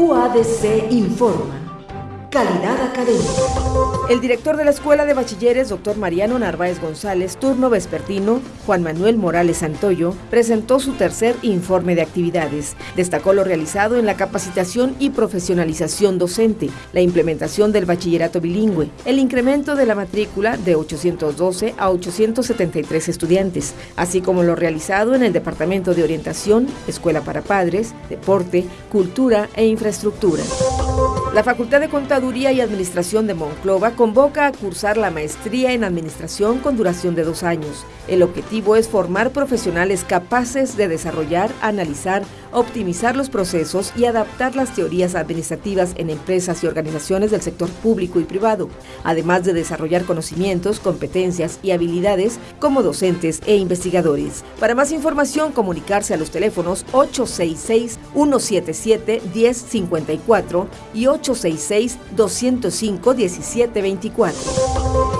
UADC informa. Calidad académica. El director de la Escuela de Bachilleres, doctor Mariano Narváez González, turno vespertino, Juan Manuel Morales Santoyo, presentó su tercer informe de actividades. Destacó lo realizado en la capacitación y profesionalización docente, la implementación del bachillerato bilingüe, el incremento de la matrícula de 812 a 873 estudiantes, así como lo realizado en el Departamento de Orientación, Escuela para Padres, Deporte, Cultura e Infraestructura. La Facultad de Contaduría y Administración de Monclova convoca a cursar la maestría en Administración con duración de dos años. El objetivo es formar profesionales capaces de desarrollar, analizar, optimizar los procesos y adaptar las teorías administrativas en empresas y organizaciones del sector público y privado, además de desarrollar conocimientos, competencias y habilidades como docentes e investigadores. Para más información, comunicarse a los teléfonos 866-177-1054 y 866-205-1724.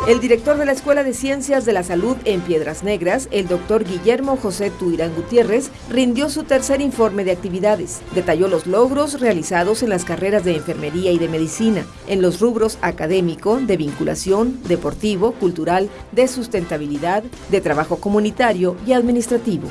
El director de la Escuela de Ciencias de la Salud en Piedras Negras, el doctor Guillermo José Tuirán Gutiérrez, rindió su tercer informe de actividades. Detalló los logros realizados en las carreras de enfermería y de medicina, en los rubros académico, de vinculación, deportivo, cultural, de sustentabilidad, de trabajo comunitario y administrativo.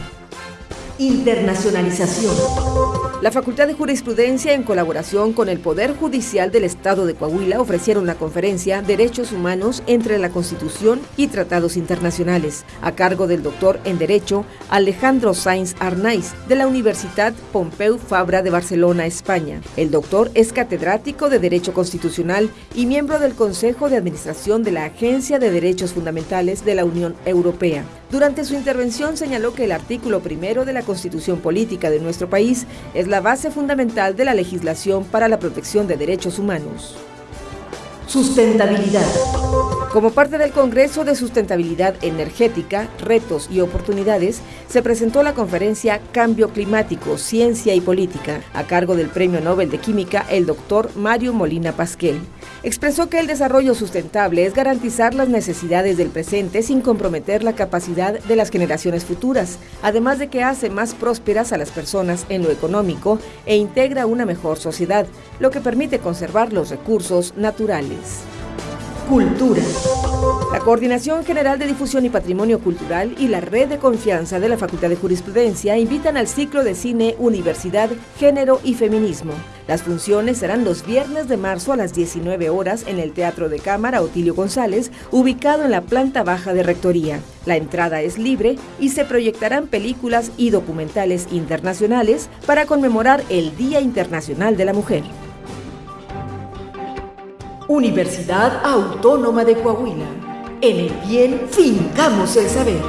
Internacionalización. La Facultad de Jurisprudencia, en colaboración con el Poder Judicial del Estado de Coahuila, ofrecieron la conferencia Derechos Humanos entre la Constitución y Tratados Internacionales, a cargo del doctor en Derecho Alejandro Sainz Arnaiz, de la Universidad Pompeu Fabra de Barcelona, España. El doctor es catedrático de Derecho Constitucional y miembro del Consejo de Administración de la Agencia de Derechos Fundamentales de la Unión Europea. Durante su intervención señaló que el artículo primero de la Constitución Política de nuestro país es la base fundamental de la legislación para la protección de derechos humanos. Sustentabilidad. Como parte del Congreso de Sustentabilidad Energética, Retos y Oportunidades, se presentó la conferencia Cambio Climático, Ciencia y Política, a cargo del Premio Nobel de Química, el doctor Mario Molina Pasquel. Expresó que el desarrollo sustentable es garantizar las necesidades del presente sin comprometer la capacidad de las generaciones futuras, además de que hace más prósperas a las personas en lo económico e integra una mejor sociedad, lo que permite conservar los recursos naturales. Cultura. La Coordinación General de Difusión y Patrimonio Cultural y la Red de Confianza de la Facultad de Jurisprudencia invitan al ciclo de cine Universidad, Género y Feminismo. Las funciones serán los viernes de marzo a las 19 horas en el Teatro de Cámara Otilio González, ubicado en la planta baja de Rectoría. La entrada es libre y se proyectarán películas y documentales internacionales para conmemorar el Día Internacional de la Mujer. Universidad Autónoma de Coahuila. En el bien fincamos el saber.